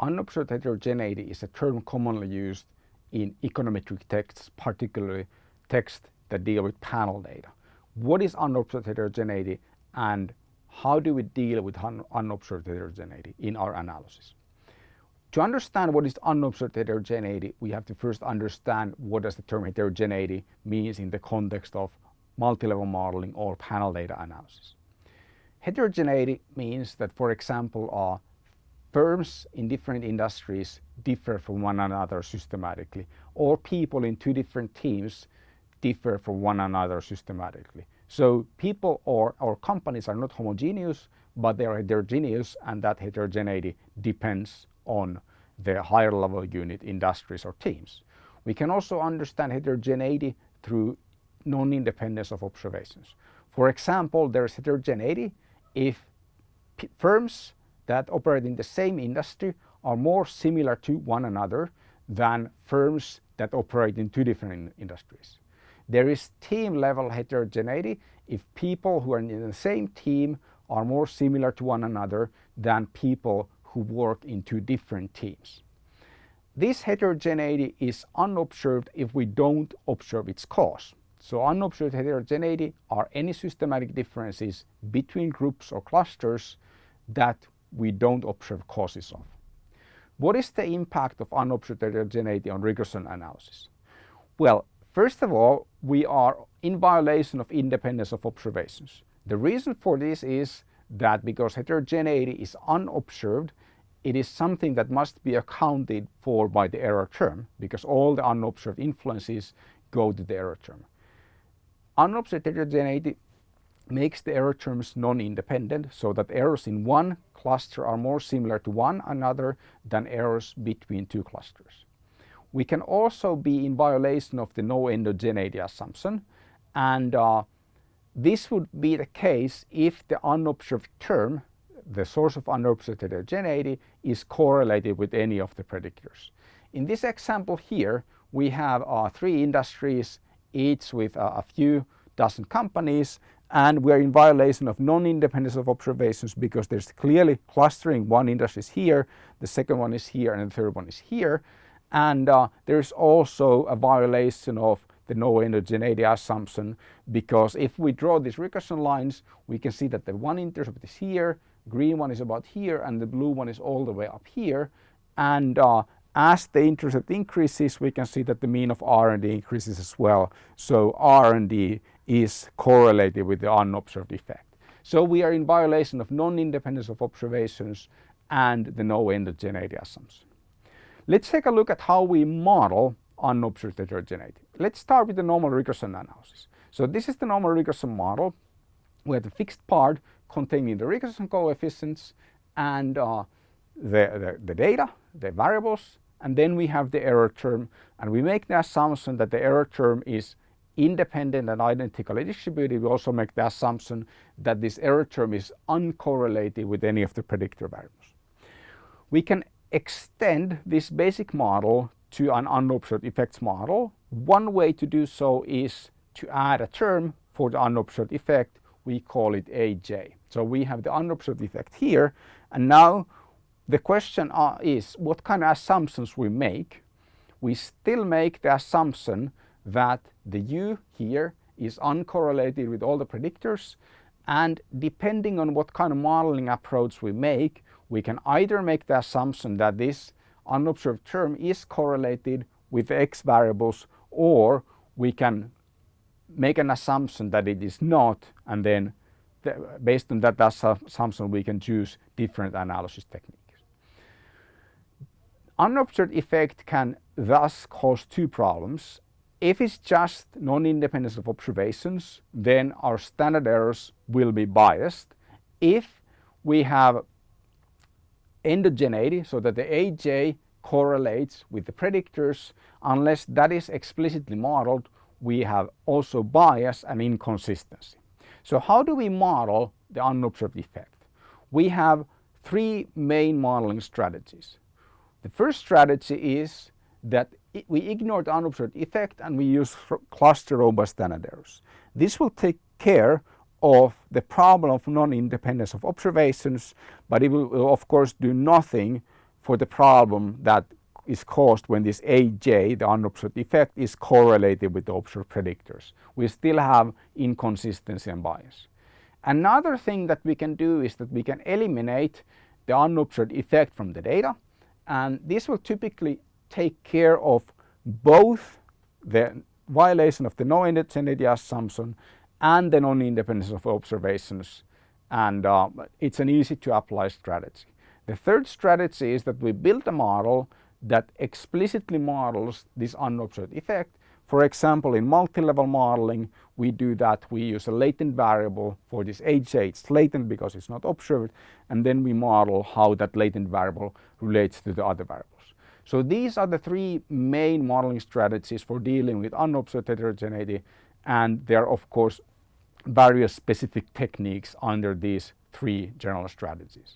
Unobserved heterogeneity is a term commonly used in econometric texts, particularly texts that deal with panel data. What is unobserved heterogeneity and how do we deal with un unobserved heterogeneity in our analysis? To understand what is unobserved heterogeneity, we have to first understand what does the term heterogeneity means in the context of multi-level modeling or panel data analysis. Heterogeneity means that, for example, uh, firms in different industries differ from one another systematically, or people in two different teams differ from one another systematically. So people or, or companies are not homogeneous, but they are heterogeneous and that heterogeneity depends on the higher level unit industries or teams. We can also understand heterogeneity through non-independence of observations. For example, there is heterogeneity if firms that operate in the same industry are more similar to one another than firms that operate in two different in industries. There is team level heterogeneity if people who are in the same team are more similar to one another than people who work in two different teams. This heterogeneity is unobserved if we don't observe its cause. So unobserved heterogeneity are any systematic differences between groups or clusters that we don't observe causes of. What is the impact of unobserved heterogeneity on regression analysis? Well, first of all, we are in violation of independence of observations. The reason for this is that because heterogeneity is unobserved, it is something that must be accounted for by the error term because all the unobserved influences go to the error term. Unobserved heterogeneity makes the error terms non-independent so that errors in one cluster are more similar to one another than errors between two clusters. We can also be in violation of the no endogeneity assumption and uh, this would be the case if the unobserved term, the source of unobserved heterogeneity, is correlated with any of the predictors. In this example here, we have uh, three industries, each with uh, a few dozen companies, and we're in violation of non-independence of observations because there's clearly clustering. One industry is here, the second one is here, and the third one is here. And uh, there's also a violation of the no endogeneity assumption because if we draw these regression lines, we can see that the one intercept is here, green one is about here, and the blue one is all the way up here. And uh, as the intercept increases, we can see that the mean of R&D increases as well. So R&D is correlated with the unobserved effect. So we are in violation of non-independence of observations and the no endogeneity assumption. Let's take a look at how we model unobserved heterogeneity. Let's start with the normal regression analysis. So this is the normal regression model. We have the fixed part containing the regression coefficients and uh, the, the, the data, the variables, and then we have the error term and we make the assumption that the error term is independent and identically distributed. We also make the assumption that this error term is uncorrelated with any of the predictor variables. We can extend this basic model to an unobserved effects model. One way to do so is to add a term for the unobserved effect. We call it AJ. So we have the unobserved effect here and now the question uh, is what kind of assumptions we make. We still make the assumption that the U here is uncorrelated with all the predictors and depending on what kind of modeling approach we make, we can either make the assumption that this unobserved term is correlated with x variables or we can make an assumption that it is not and then based on that assumption we can choose different analysis techniques. Unobserved effect can thus cause two problems. If it's just non-independence of observations, then our standard errors will be biased. If we have endogeneity, so that the AJ correlates with the predictors, unless that is explicitly modeled, we have also bias and inconsistency. So how do we model the unobserved effect? We have three main modeling strategies. The first strategy is that we ignore the unobserved effect and we use cluster robust standard errors. This will take care of the problem of non-independence of observations, but it will of course do nothing for the problem that is caused when this AJ, the unobserved effect, is correlated with the observed predictors. We still have inconsistency and bias. Another thing that we can do is that we can eliminate the unobserved effect from the data and this will typically take care of both the violation of the no endogeneity assumption and the non-independence of observations and uh, it's an easy to apply strategy. The third strategy is that we build a model that explicitly models this unobserved effect. For example, in multi-level modeling, we do that. We use a latent variable for this AJ. It's latent because it's not observed. And then we model how that latent variable relates to the other variables. So these are the three main modeling strategies for dealing with unobserved heterogeneity. And there are, of course, various specific techniques under these three general strategies.